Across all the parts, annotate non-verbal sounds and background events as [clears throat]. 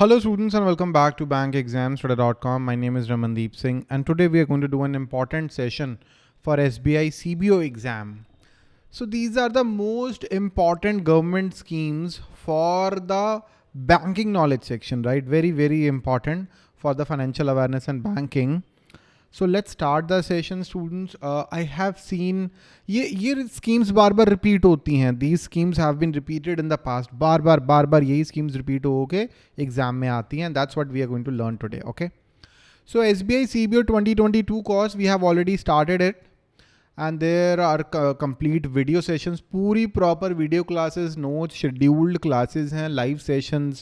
Hello students and welcome back to bankexamstoday.com. My name is Ramandeep Singh and today we are going to do an important session for SBI CBO exam. So these are the most important government schemes for the banking knowledge section, right? Very, very important for the financial awareness and banking. So let's start the session students I have seen ये ये schemes बार बार repeat होती हैं. These schemes have been repeated in the past बार बार बार बार यही स्कीम्स रिपीट हो के एग्ज़ाम में आती हैं. That's what we are going to learn today okay so S B I C B O twenty twenty two course we have already started it and there are complete video session पूरी proper video classes not scheduled classes हैं live session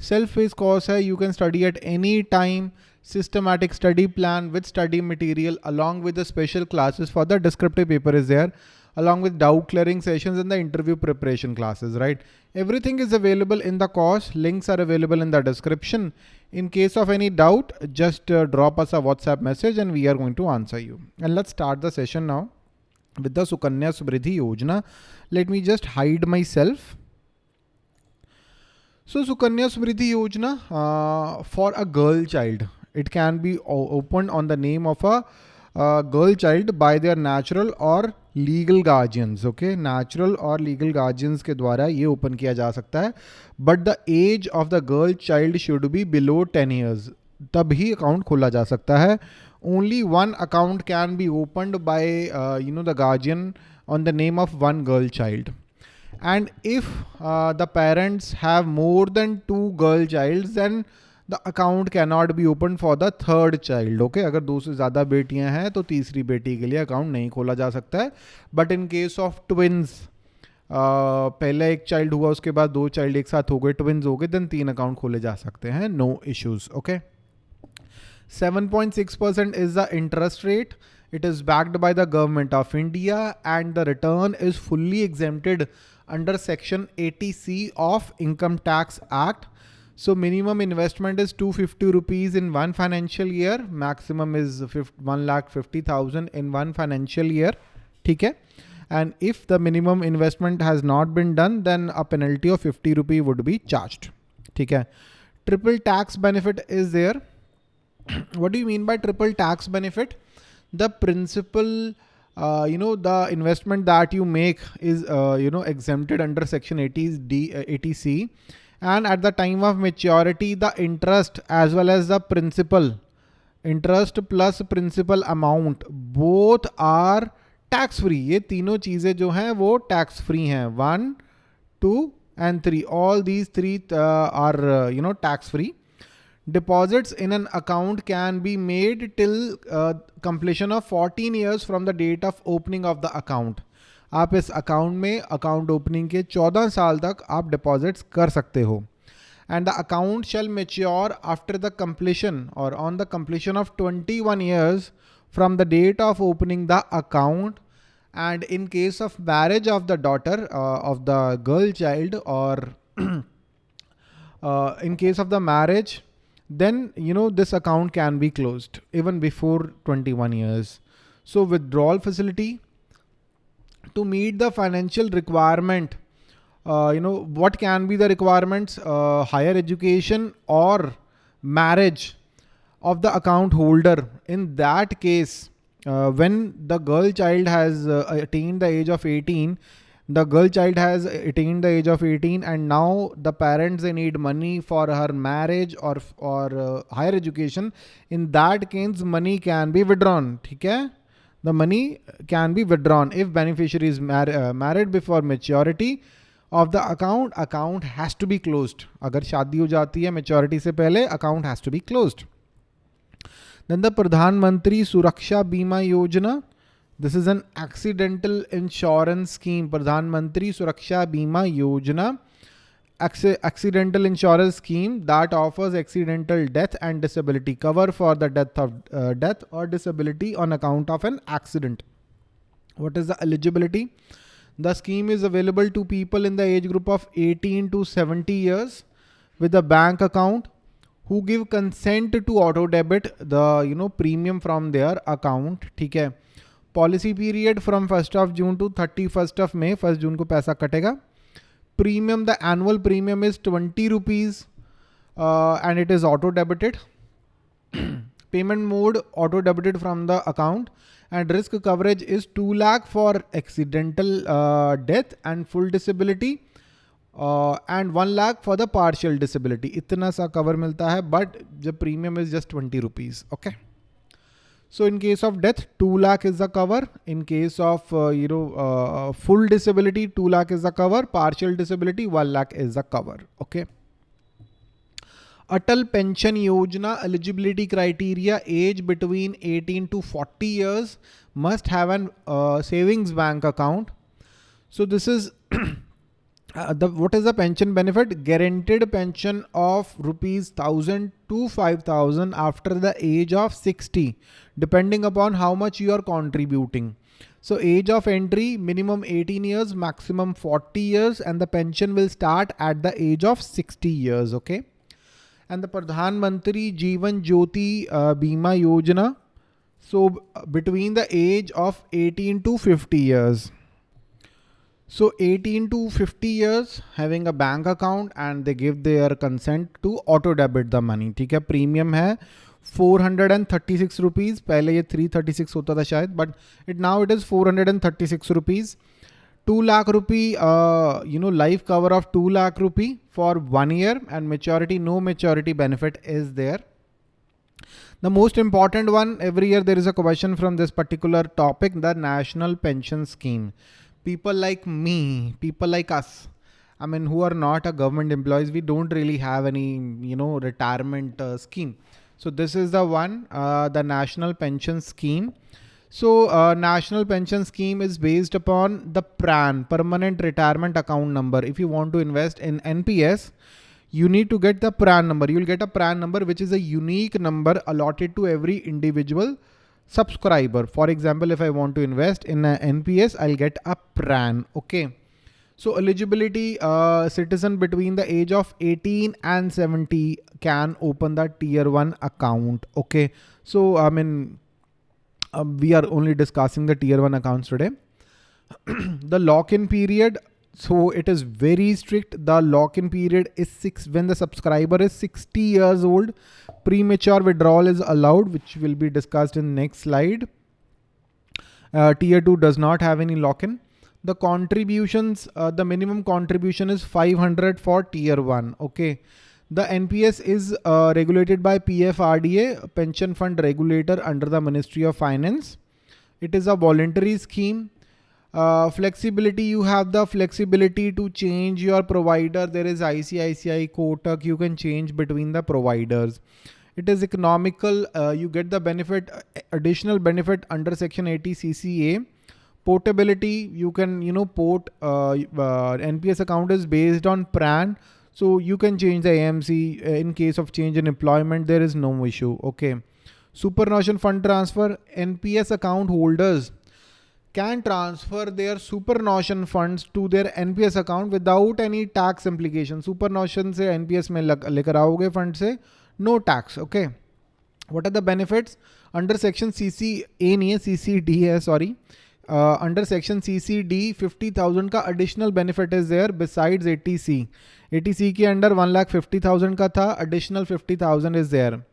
self pace course है. You can study at any time systematic study plan with study material along with the special classes for the descriptive paper is there along with doubt clearing sessions and the interview preparation classes, right? Everything is available in the course. Links are available in the description. In case of any doubt, just uh, drop us a WhatsApp message and we are going to answer you. And let's start the session now with the Sukanya Samriddhi Yojana. Let me just hide myself. So Sukanya Samriddhi Yojana uh, for a girl child. It can be opened on the name of a uh, girl child by their natural or legal guardians okay natural और legal guardians के द्वारा ये open किया जा सकता है but the age of the girl child should be below ten years तब ही अकाउंट खोला जा सकता है only one account can be opened by you know the guardian the name of one girl child and if uh, the parents have more than two girl childs then the account can not be open for the third child okay अगर दो से ज़्यादा बेटियाँ हैं तो तीसरी बेटी के लिए अकाउंट नहीं खोला जा सकता है but in case of twins पहले एक चाइल्ड हुआ, उसके बाद दो चाइल्ड एक साथ हो गए ट्विंस हो गए देन तीन अकाउंट खोले जा सकते हैं no issues okay 7.6% is the interest rate. It is backed by the government of India and the return is fully exempted under section 80C of Income Tax Act. So minimum investment is 250 rupees in one financial year. Maximum is 1 lakh 50,000 in one financial year. Okay. And if the minimum investment has not been done, then a penalty of 50 rupee would be charged. Okay. Triple tax benefit is there. [clears throat] what do you mean by triple tax benefit? The principal uh, you know, the investment that you make is, uh, you know, exempted under section 80D, uh, 80C and at the time of maturity the interest as well as the principal interest plus principal amount both are tax free ये तीनों चीजें जो हैं वो tax free हैं one two and three all these three uh, are uh, you know tax free deposits in an account can be made till uh, completion of 14 years from the date of opening of the account आप इस account में account opening के 14 साल तक आप deposits कर सकते हो and the account shall mature after the completion or on the completion of 21 years from the date of opening the account and in case of marriage of the daughter uh, of the girl child or [clears throat] uh, in case of the marriage then you know this account can be closed even before 21 years so withdrawal facility to meet the financial requirement. Uh, you know what can be the requirements? Uh, higher education or marriage of the account holder. In that case uh, when the girl child has uh, attained the age of 18 the girl child has attained the age of 18 and now the parents they need money for her marriage or or uh, higher education in that case money can be withdrawn. okay the money can be withdrawn if beneficiary married before maturity of the account account has to be close अगर शादी हो जाती है maturity से पहले account has to be close then the Pradhan Mantri Suraksha Bima Yojana this is an accidental insurance scheme Pradhan Mantri Suraksha Bima योजना accidental insurance scheme that offers accidental death and disability cover for the death of uh, death or disability on account of an accident. What is the eligibility? The scheme is available to people in the age group of 18 to 70 years with a bank account who give consent to auto debit the you know premium from their account. Okay. Policy period from 1st of June to 31st of May. 1st June को पैसा कटेगा Premium, the annual premium is 20 rupees. uh, and it is auto debited. [clears throat] Payment mode auto debited from the account and risk coverage is 2 lakh for accidental uh, death and full disability uh, and 1 lakh for the partial disability. Itna sa cover milta hai, but the premium is just 20 rupees. Okay. So in case of death, 2 lakh is the cover. In case of, uh, you know, uh, full disability, 2 lakh is the cover. Partial disability, 1 lakh is the cover. Okay. Atal Pension Yojana eligibility criteria age between 18 to 40 years must have an uh, savings bank account. So this is [clears throat] uh, the what is the pension benefit? Guaranteed pension of rupees 1000 to 5000 after the age of 60 depending upon how much you are contributing. So age of entry minimum 18 years maximum 40 years and the pension will start at the age of 60 years okay and the Pradhan Mantri Jeevan Jyoti uh, Bima Yojana. So between the age of 18 to 50 years. So 18 to 50 years having a bank account and they give their consent to auto debit the money. ठीक है premium है 436 rupees पहले ये 336 होता था शायद but it now it is 436 rupees 2 lakh rupee, uh, you know, life cover of 2 lakh rupee for one year and maturity, no maturity benefit is there. The most important one, every year there is a question from this particular topic, the national pension scheme. People like me, people like us, I mean, who are not a government employees, we don't really have any, you know, retirement uh, scheme. So this is the one, uh, the national pension scheme. So uh, national pension scheme is based upon the PRAN, permanent retirement account number. If you want to invest in NPS, you need to get the PRAN number. You'll get a PRAN number, which is a unique number allotted to every individual subscriber. For example, if I want to invest in a NPS, I'll get a PRAN. Okay. So eligibility, uh, citizen between the age of 18 and 70 can open the tier one account. Okay. So, I mean, um, we are only discussing the tier one accounts today. [clears throat] the lock-in period, so it is very strict. The lock-in period is six when the subscriber is 60 years old. Premature withdrawal is allowed, which will be discussed in next slide. Uh, tier two does not have any lock-in. The contributions, uh, the minimum contribution is 500 for tier one. Okay. The NPS is uh, regulated by PFRDA, pension fund regulator under the Ministry of Finance. It is a voluntary scheme. Uh, flexibility, you have the flexibility to change your provider. There is ICICI, Kotak, you can change between the providers. It is economical. Uh, you get the benefit, additional benefit under section 80 CCA. Portability, you can, you know, port, uh, uh NPS account is based on PRAN. So you can change the AMC uh, in case of change in employment. There is no issue. Okay. Superannuation fund transfer NPS account holders can transfer their superannuation funds to their NPS account without any tax implication. Superannuation से NPS में लेकर आओगे fund से no tax. Okay. What are the benefits? Under section CCA नहीं है CCD है sorry. Uh, under section CCD 50,000 का additional benefit is there besides 80C. 80C के अंडर 1,50,000 का था additional 50,000 is there.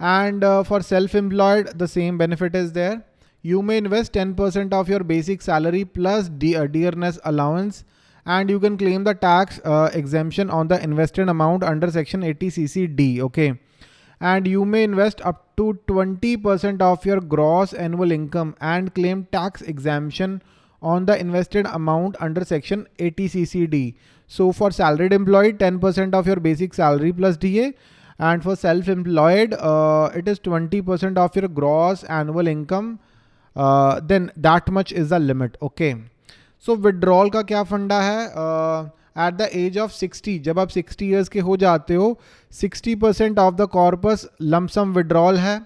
And uh, for self-employed the same benefit is there you may invest 10% of your basic salary plus uh, dearness allowance and you can claim the tax uh, exemption on the invested amount under section 80 ccd okay and you may invest up to 20% of your gross annual income and claim tax exemption on the invested amount under section 80 CCD. So for salaried employee, 10% of your basic salary plus DA and for self-employed, uh, it is 20% of your gross annual income. Uh, that much is is limit okay so withdrawal का क्या फंडा है? At the age of 60 जब आप 60 years के हो जाते हो 60 percent of the corpus lump sum withdrawal है।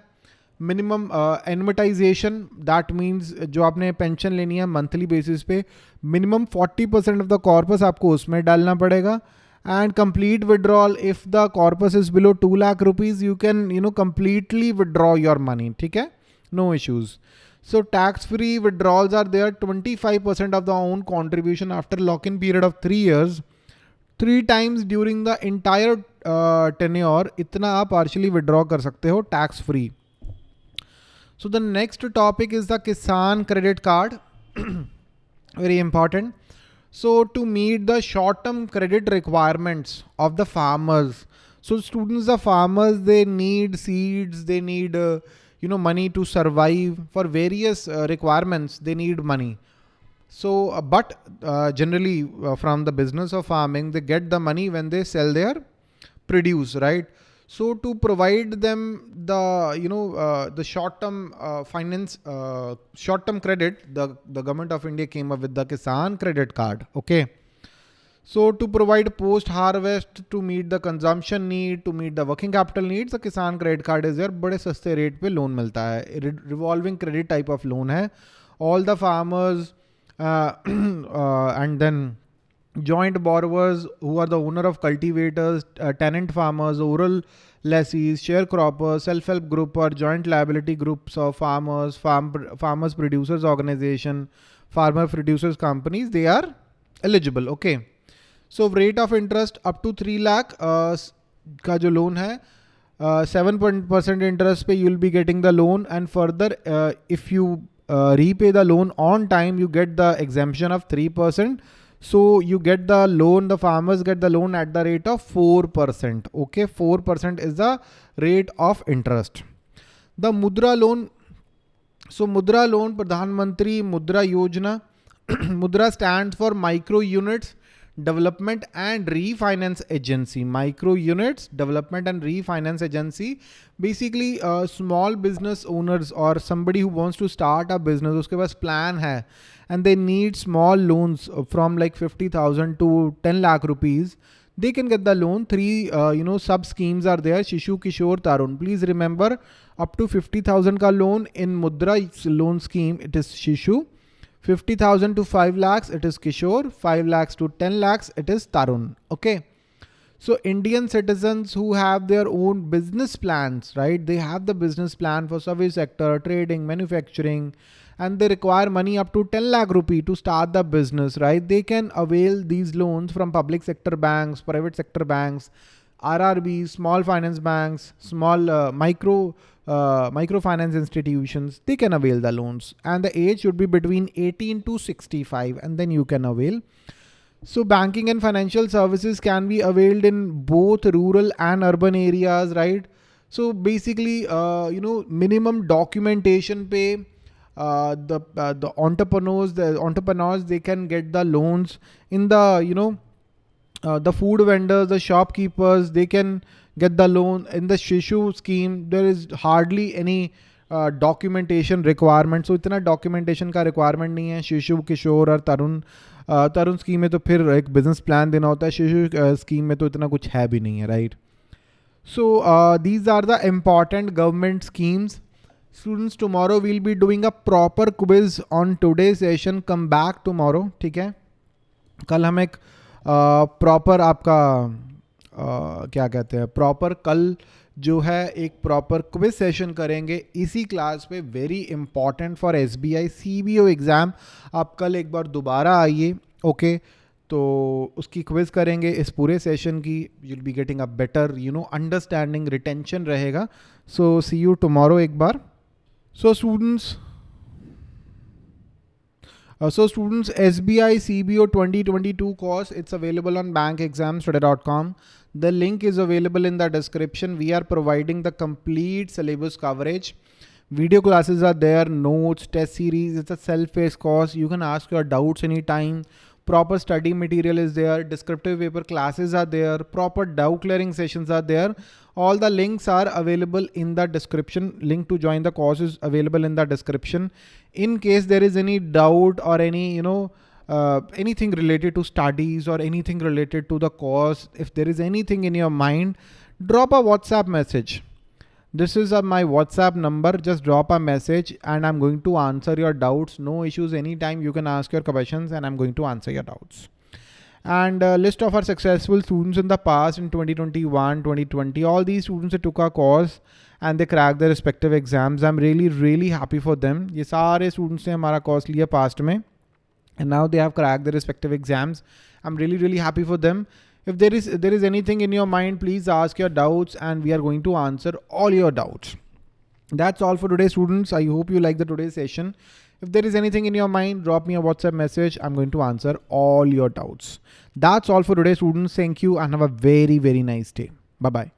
मिनिमम एनमटाइजेशन दैट मीन्स जो आपने पेंशन लेनी है मंथली बेसिस पे minimum 40 percent of the corpus आपको उसमें डालना पड़ेगा। And complete withdrawal if the corpus is below two lakh rupees you can you know completely withdraw your money ठीक है? No issues So tax-free withdrawals are there 25% of the own contribution after lock-in period of three years. Three times during the entire uh, tenure, itna aap partially withdraw kar sakte ho tax-free. So the next topic is the Kisan credit card. [clears throat] Very important. So to meet the short-term credit requirements of the farmers. So students, the farmers, they need seeds, they need uh, you know, money to survive for various uh, requirements. They need money. So, uh, but uh, generally uh, from the business of farming, they get the money when they sell their produce, right? So to provide them the, you know, uh, the short-term uh, finance, uh, short-term credit, the, the government of India came up with the Kisan credit card. Okay. So to provide post harvest to meet the consumption need to meet the working capital needs the Kisan credit card is बड़े सस्ते rate पे loan मिलता है revolving credit type of loan है all the farmers and then joint borrowers who are the owner of cultivators tenant farmers oral lessees share croppers self help group और joint liability groups of farmers farmers producers organisation farmer producers companies they are eligible okay. So rate of interest up to 3 lakh uh, का जो loan है uh, 7% interest पे you'll be getting the loan and further uh, if you uh, repay the loan on time you get the exemption of 3% so you get the loan, the farmers get the loan at the rate of 4%. Okay, 4% is the rate of interest. The Mudra loan, so Mudra loan, Pradhan Mantri Mudra Yojana, [clears throat] Mudra stands for micro units development and refinance agency micro units development and refinance agency. Basically uh, small business owners or somebody who wants to start a business uske paas plan and they need small loans from like 50000 to 10 lakh rupees. They can get the loan. Three uh, you know sub schemes are there. Shishu kishore tarun. Please remember up to 50000 ka loan in mudra loan scheme it is shishu 50,000 to 5 lakhs, it is Kishore. 5 lakhs to 10 lakhs, it is Tarun. Okay. So Indian citizens who have their own business plans, right? They have the business plan for service sector, trading, manufacturing, and they require money up to 10 lakh rupee to start the business, right? They can avail these loans from public sector banks, private sector banks, RRBs, small finance banks, small uh, micro uh, microfinance institutions, they can avail the loans and the age should be between 18 to 65 and then you can avail. So banking and financial services can be availed in both rural and urban areas, right? So basically, uh, you know, minimum documentation pay, uh, the uh, the entrepreneurs, the entrepreneurs, they can get the loans in the, you know, uh, the food vendors, the shopkeepers, they can get the loan. In the Shishu scheme. There is hardly any documentation uh, requirement so इतना documentation का requirement नहीं है शिशु किशोर और तरुण तरुण scheme में तो फिर एक बिज़नेस प्लान देना होता है शिशु स्कीम में तो इतना कुछ है भी नहीं है right so these are the important government schemes students tomorrow will be doing a proper quiz on today session come back tomorrow ठीक है? कल हम एक प्रॉपर आपका क्या कहते हैं प्रॉपर कल जो है, एक प्रॉपर क्विज सेशन करेंगे। इसी क्लास पे very important for S B I C B O exam आप कल एक बार दोबारा आइए ओके तो उसकी क्विज करेंगे इस पूरे सेशन की। You'll be getting a better you know understanding retention रहेगा। सो सी यू टमोरो एक बार। So students Uh, so students, SBI CBO 2022 course, it's available on bankexamstoday.com. The link is available in the description. We are providing the complete syllabus coverage. Video classes are there, notes, test series. It's a self-paced course. You can ask your doubts anytime. Proper study material is there. Descriptive paper classes are there. Proper doubt clearing sessions are there. All the links are available in the description. Link to join the course is available in the description in case there is any doubt or any, you know, uh, anything related to studies or anything related to the course, if there is anything in your mind, drop a WhatsApp message. This is uh, my WhatsApp number. Just drop a message and I'm going to answer your doubts. No issues. Anytime you can ask your questions and I'm going to answer your doubts. And uh, list of our successful students in the past in 2021, 2020, all these students that took our course and they crack the respective exams I am really really happy for them ये सारे students ने हमारा course लिया past में and now they have crack the respective exams I am really really happy for them If there is, there is anything in your mind, please ask your doubts and we are going to answer all your doubts. That's all for today students. I hope you like the today's session. If there is anything in your mind, drop me a WhatsApp message. I'm going to answer all your doubts. That's all for today students. Thank you and have a very, very nice day. Bye-bye.